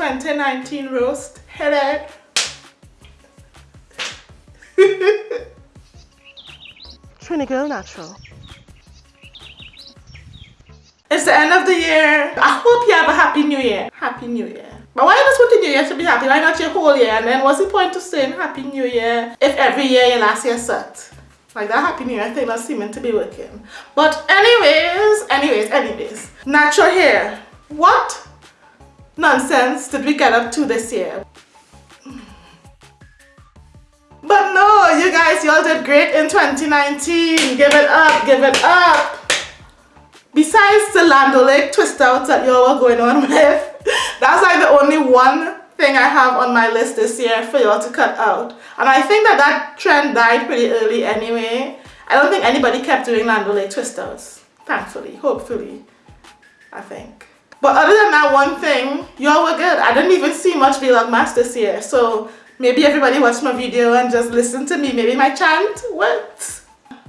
2019 roast. Hit it. Trini Girl Natural. It's the end of the year. I hope you have a happy new year. Happy new year. But why want the new year to be happy? Why not your whole year? And then what's the point of saying happy new year if every year your last year sucked? Like that happy new year thing not seeming to be working. But anyways, anyways, anyways. Natural hair. What nonsense did we get up to this year? But no, you guys, y'all did great in 2019. Give it up, give it up. Besides the Land O'Lakes twist outs that y'all were going on with, that's like the only one thing I have on my list this year for y'all to cut out. And I think that that trend died pretty early anyway. I don't think anybody kept doing Land O'Lakes twist outs. Thankfully, hopefully, I think. But other than that one thing, y'all were good. I didn't even see much Vlogmas this year. So maybe everybody watched my video and just listened to me. Maybe my chant worked.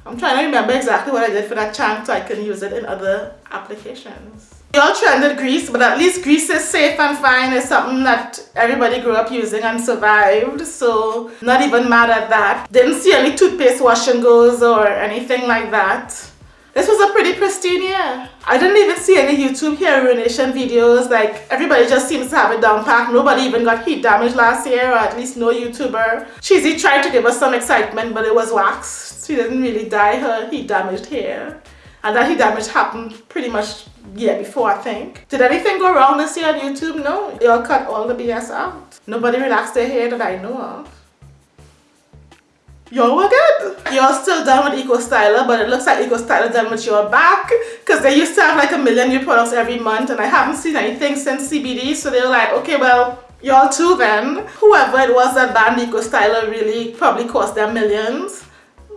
I'm trying to remember exactly what I did for that chant so I can use it in other applications. We all trended grease, but at least grease is safe and fine. It's something that everybody grew up using and survived, so not even mad at that. Didn't see any toothpaste wash and goes or anything like that. This was a pretty pristine year. I didn't even see any YouTube hair ruination videos. Like everybody just seems to have it down pat. Nobody even got heat damage last year, or at least no YouTuber. Cheesy tried to give us some excitement, but it was wax. She didn't really dye her heat damaged hair. And that heat damage happened pretty much year before, I think. Did anything go wrong this year on YouTube? No. They all cut all the BS out. Nobody relaxed their hair that I know of. Y'all were good. Y'all still done with Eco Styler, but it looks like Eco Styler done with your back because they used to have like a million new products every month and I haven't seen anything since CBD. So they were like, okay, well, y'all too then. Whoever it was that banned Eco Styler really probably cost them millions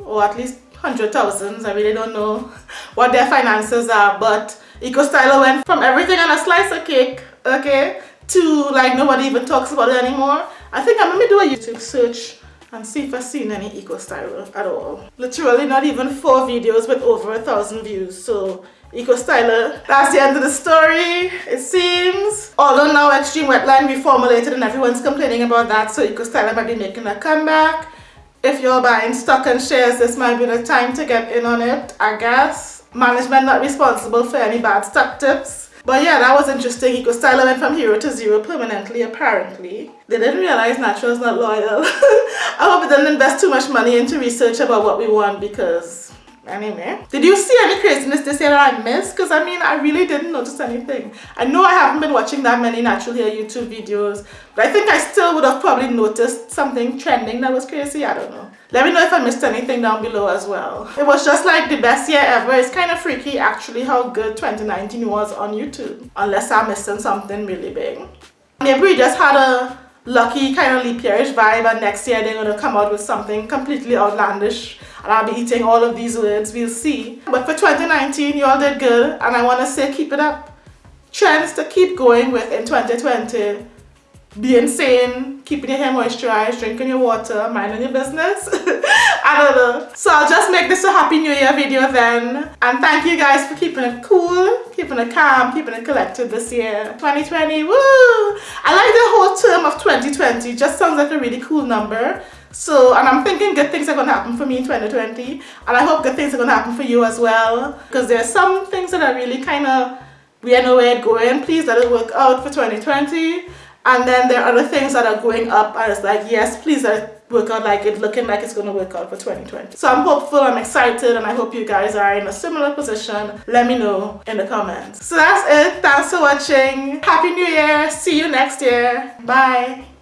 or at least hundred thousands. I really don't know what their finances are, but Eco Styler went from everything on a slice of cake, okay, to like nobody even talks about it anymore. I think I'm gonna do a YouTube search and see if I've seen any eco styler at all. Literally not even four videos with over a thousand views. So eco styler, that's the end of the story, it seems. Although now Xtreme Wetline reformulated and everyone's complaining about that, so eco styler might be making a comeback. If you're buying stock and shares, this might be the time to get in on it, I guess. Management not responsible for any bad stock tips. But yeah, that was interesting. Eco Styler went from hero to zero permanently, apparently. They didn't realize natural is not loyal. I hope it didn't invest too much money into research about what we want because Anyway, eh? did you see any craziness this year that I missed? Because I mean, I really didn't notice anything. I know I haven't been watching that many natural hair YouTube videos, but I think I still would have probably noticed something trending that was crazy. I don't know. Let me know if I missed anything down below as well. It was just like the best year ever. It's kind of freaky actually how good 2019 was on YouTube. Unless I'm missing something really big. Maybe we just had a lucky kind of leap yearish vibe and next year they're going to come out with something completely outlandish and I'll be eating all of these words, we'll see. But for 2019, you all did good and I want to say keep it up. Trends to keep going with in 2020. Being sane, keeping your hair moisturized, drinking your water, minding your business. I don't know. So I'll just make this a happy new year video then. And thank you guys for keeping it cool, keeping it calm, keeping it collected this year. 2020, woo! I like the whole term of 2020. It just sounds like a really cool number. So, and I'm thinking good things are going to happen for me in 2020. And I hope good things are going to happen for you as well. Because there are some things that are really kind of, we don't know where it's going. Please let it work out for 2020. And then there are other things that are going up and it's like, yes, please let work out like it's looking like it's going to work out for 2020. So I'm hopeful, I'm excited, and I hope you guys are in a similar position. Let me know in the comments. So that's it. Thanks for watching. Happy New Year. See you next year. Bye.